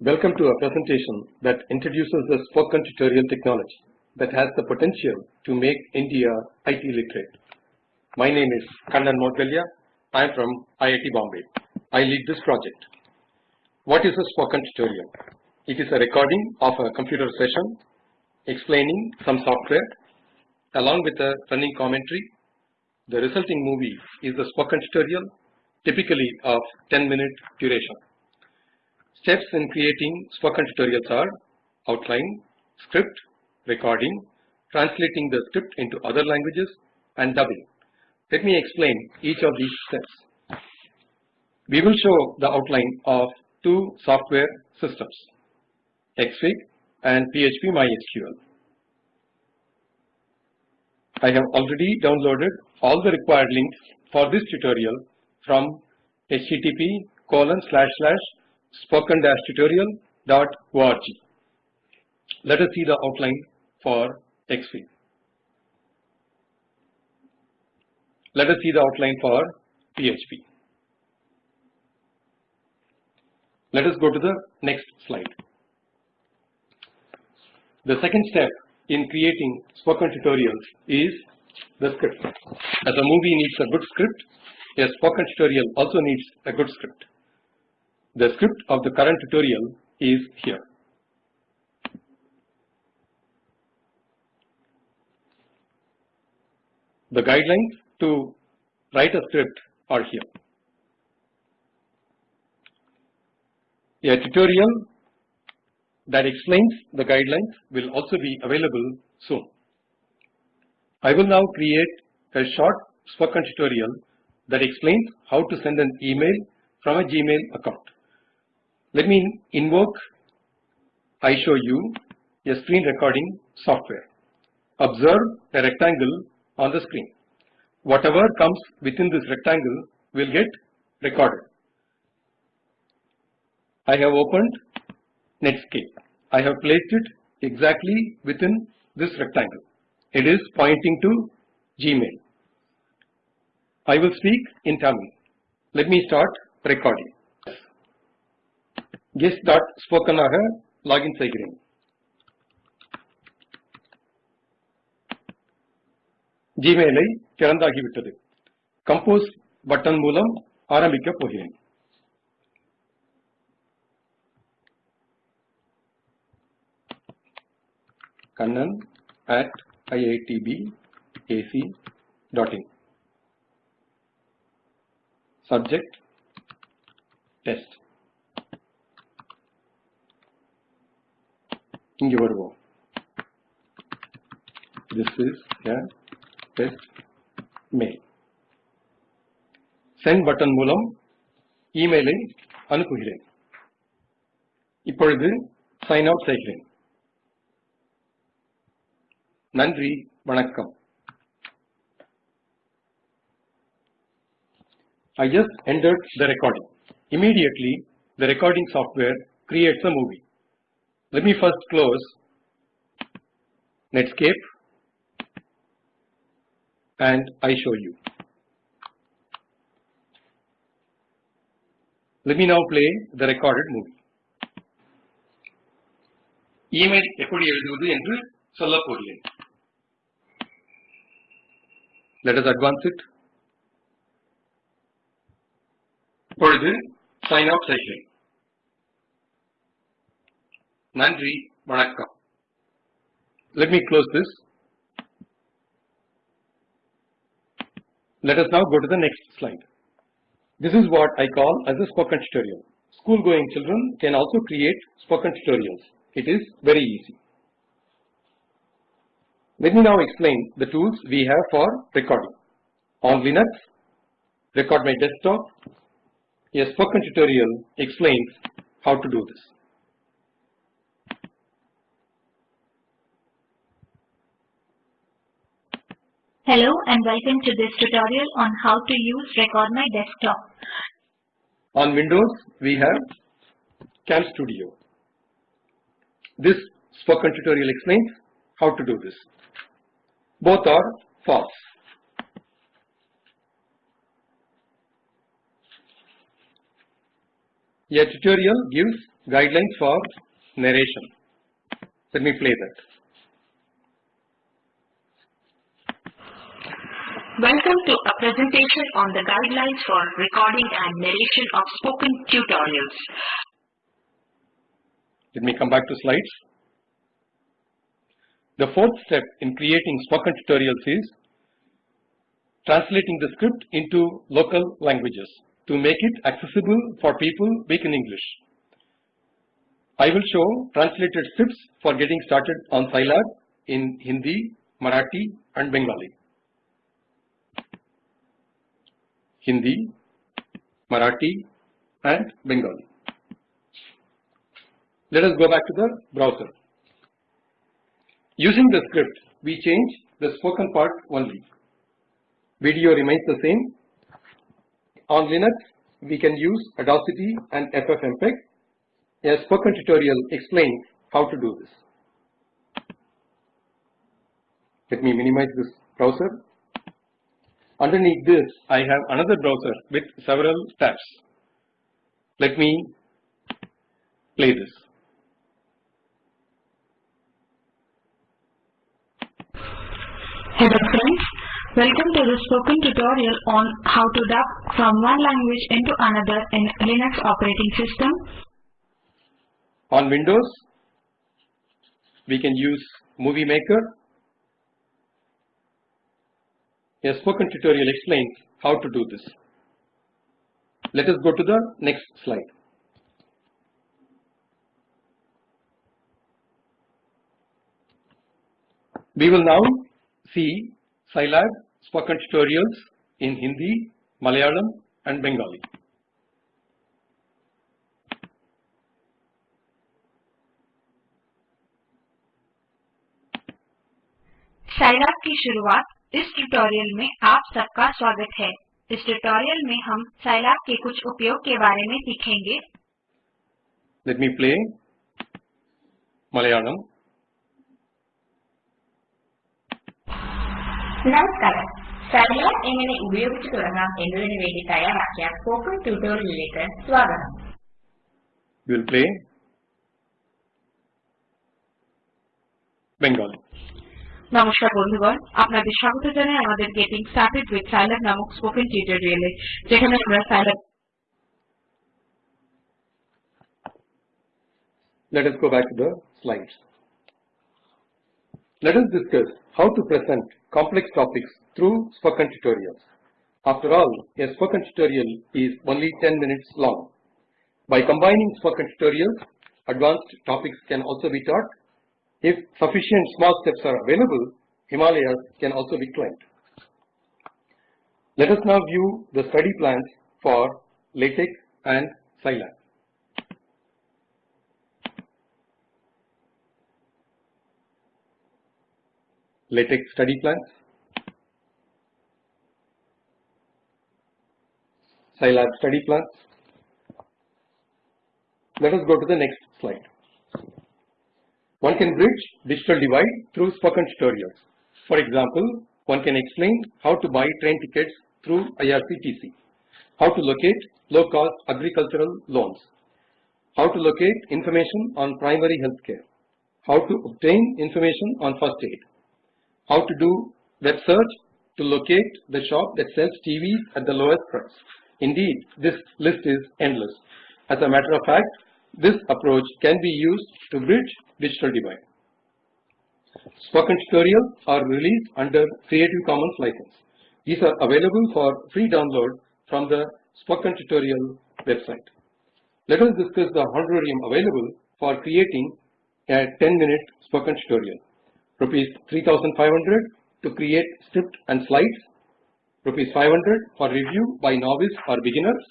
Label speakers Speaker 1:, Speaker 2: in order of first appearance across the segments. Speaker 1: Welcome to a presentation that introduces this spoken tutorial technology that has the potential to make India IT literate. My name is Kannan Moudgalya. I am from IIT Bombay. I lead this project. What is a spoken tutorial? It is a recording of a computer session explaining some software along with a running commentary. The resulting movie is a spoken tutorial typically of 10 minute duration. Steps in creating spoken tutorials are outline, script, recording, translating the script into other languages and dubbing. Let me explain each of these steps. We will show the outline of two software systems, XFIG and PHP MySQL. I have already downloaded all the required links for this tutorial from http colon slash slash spoken-tutorial.org. Let us see the outline for XFIG. Let us see the outline for PHP. Let us go to the next slide. The second step in creating spoken tutorials is the script. As a movie needs a good script, a spoken tutorial also needs a good script. The script of the current tutorial is here. The guidelines to write a script are here. A tutorial that explains the guidelines will also be available soon. I will now create a short spoken tutorial that explains how to send an email from a Gmail account. Let me invoke you a screen recording software. Observe a rectangle on the screen. Whatever comes within this rectangle will get recorded. I have opened Netscape. I have placed it exactly within this rectangle. It is pointing to Gmail. I will speak in Tamil. Let me start recording. Guest dot spoken ஆக login செய்கிறேன் ஜிமெயிலை திறந்தாகிவிட்டது compose button மூலம் ஆரம்பிக்கப் போகிறேன் kannan at iitbac.in. Subject Test. இங்கே வருவோம் this is a test mail send button மூலம் இமெயிலை அனுப்புகிறேன் இப்பொழுது sign out செய்கிறேன் நன்றி வணக்கம் I just entered the recording. Immediately, the recording software creates a movie. Let me first close Netscape and I show you. Let me now play the recorded movie. Email எப்படி எழுதுவது என்று சொல்ல போகிறேன் Let us advance it. இப்பொழுது sign up session. Nandri வணக்கம் let me close this let us now go to the next slide this is what I call as a spoken tutorial school going children can also create spoken tutorials it is very easy let me now explain the tools we have for recording on Linux record my desktop a spoken tutorial explains how to do this Hello and welcome to this tutorial on how to use Record My Desktop. On Windows, we have Cam Studio. This spoken tutorial explains how to do this. Both are false. A tutorial gives guidelines for narration. Let me play that. Welcome to a presentation on the guidelines for recording and narration of spoken tutorials. Let me come back to slides. The fourth step in creating spoken tutorials is translating the script into local languages to make it accessible for people weak in English. I will show translated scripts for getting started on Scilab in Hindi, Marathi and Bengali. Hindi, Marathi and Bengali. Let us go back to the browser. Using the script, we change the spoken part only. Video remains the same. On Linux, we can use Audacity and FFmpeg. A spoken tutorial explains how to do this. Let me minimize this browser Underneath this, I have another browser with several tabs. Let me play this. Hello friends, welcome to the spoken tutorial on how to dub from one language into another in Linux operating system. On Windows, we can use Movie Maker a spoken tutorial explains how to do this. Let us go to the next slide. We will now see Scilab spoken tutorials in Hindi, Malayalam and Bengali. Scilab की शुरुआत इस tutorial में आप सबका स्वागत है इस tutorial में हम साइलैब के कुछ उपयोग के बारे में सीखेंगे लेट मी प्ले मलयालम नमस्कार साइलैब എങ്ങനെ ഉപയോഗിച്ചു തുടങ്ങാം എന്നതിന് വേണ്ടി തയ്യാറാക്കിയ സ്പോക്കൺ ട്യൂട്ടോറിയലിലേക്ക് സ്വാഗതം വിൽ പ്ലേ ബംഗാളി নমস্কার বন্ধুগণ আপনাদের স্বাগত জানাই আমাদের গেটিং স্টার্টেড উইথ নামক স্পোকেন টিউটোরিয়ালে যেখানে আমরা Let us go back to the slides. Let us discuss how to present complex topics through spoken tutorials. After all, a spoken tutorial is only 10 minutes long. By combining spoken tutorials, advanced topics can also be taught if sufficient small steps are available, Himalayas can also be climbed. Let us now view the study plans for LaTeX and Scilab. LaTeX study plans, Scilab study plans. Let us go to the next slide. One can bridge digital divide through spoken tutorials. For example, one can explain how to buy train tickets through IRCTC, how to locate low-cost agricultural loans, how to locate information on primary healthcare, how to obtain information on first aid, how to do web search to locate the shop that sells TVs at the lowest price. Indeed, this list is endless. As a matter of fact, this approach can be used to bridge digital divide. Spoken tutorials are released under Creative Commons license. These are available for free download from the Spoken tutorial website. Let us discuss the honorarium available for creating a 10 minute spoken tutorial. Rupees 3500 to create script and slides, rupees 500 for review by novice or beginners,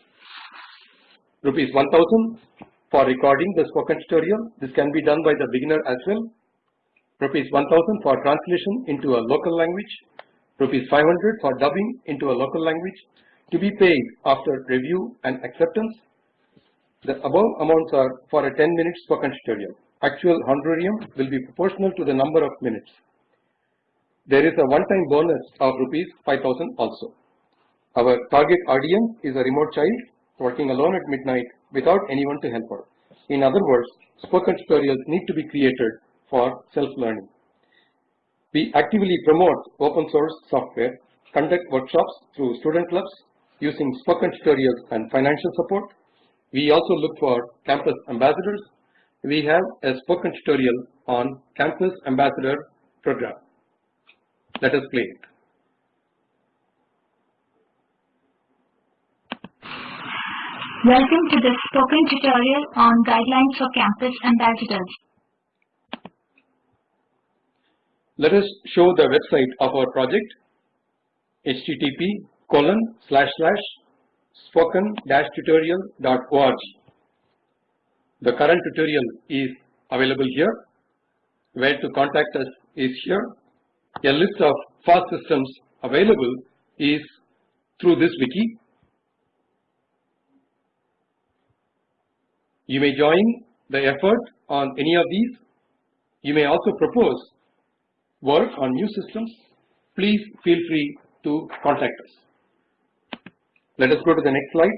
Speaker 1: rupees 1000 for recording the spoken tutorial. This can be done by the beginner as well. Rupees 1000 for translation into a local language. Rupees 500 for dubbing into a local language to be paid after review and acceptance. The above amounts are for a 10 minute spoken tutorial. Actual honorarium will be proportional to the number of minutes. There is a one-time bonus of rupees 5000 also. Our target audience is a remote child working alone at midnight without anyone to help her. In other words, spoken tutorials need to be created for self-learning. We actively promote open source software, conduct workshops through student clubs using spoken tutorials and financial support. We also look for campus ambassadors. We have a spoken tutorial on campus ambassador program. Let us play it. Welcome to this spoken tutorial on guidelines for campus ambassadors. Let us show the website of our project http colon slash slash spoken tutorial.org. The current tutorial is available here. Where to contact us is here. A list of FOSS systems available is through this wiki You may join the effort on any of these. You may also propose work on new systems. Please feel free to contact us. Let us go to the next slide.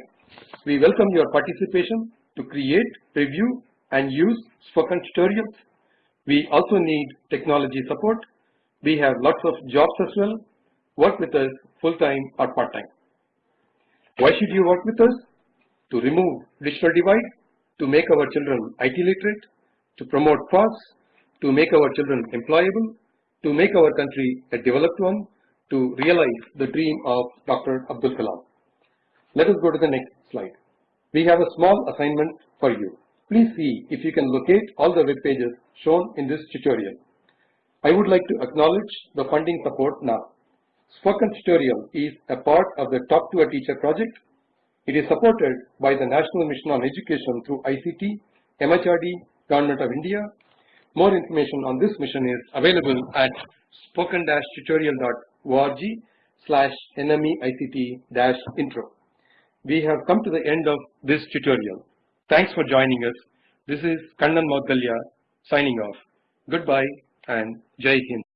Speaker 1: We welcome your participation to create, review and use spoken tutorials. We also need technology support. We have lots of jobs as well. Work with us full time or part time. Why should you work with us? To remove digital divide to make our children IT literate, to promote crops, to make our children employable, to make our country a developed one, to realize the dream of Dr. Abdul Kalam. Let us go to the next slide. We have a small assignment for you. Please see if you can locate all the web pages shown in this tutorial. I would like to acknowledge the funding support now. Spoken Tutorial is a part of the Talk to a Teacher project it is supported by the National Mission on Education through ICT, MHRD, Government of India. More information on this mission is available at spoken-tutorial.org slash nmeict-intro. We have come to the end of this tutorial. Thanks for joining us. This is Kannan Moudgalya signing off. Goodbye and Jai Hind.